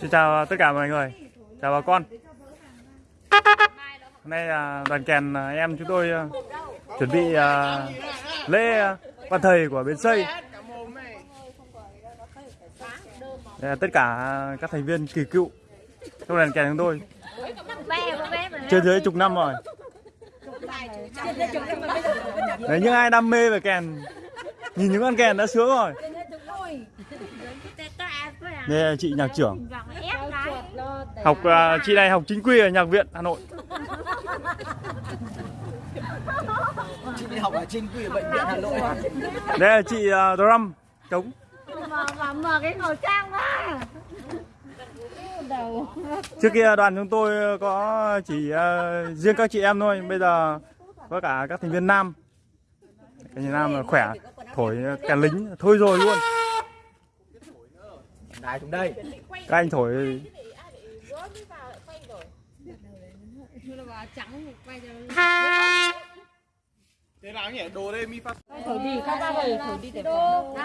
Xin chào tất cả mọi người, chào bà con. Hôm nay là đoàn kèn à, em chúng tôi à, chuẩn bị à, lễ văn thầy của bến xây. Tất cả các thành viên kỳ cựu trong đoàn kèn chúng tôi trên dưới chục năm rồi. Đấy, những ai đam mê về kèn nhìn những con kèn đã sướng rồi. Đây là chị nhạc trưởng học à, chị này học chính quy ở nhạc viện Hà Nội. Chị đi học ở chính quy ở bệnh viện Hà Nội. Đây là chị uh, drum trống. mà mà mở cái khẩu trang ra đầu Trước kia đoàn chúng tôi có chỉ ờ, riêng các chị em thôi, bây giờ có cả các thành viên nam. Các thành viên nam là khỏe, thổi kèn lính thôi rồi luôn. Đài xuống đây. Các anh thổi Thế nào nhỉ? Đồ đây mi phát. thổi đi các ơi thổi đi để phòng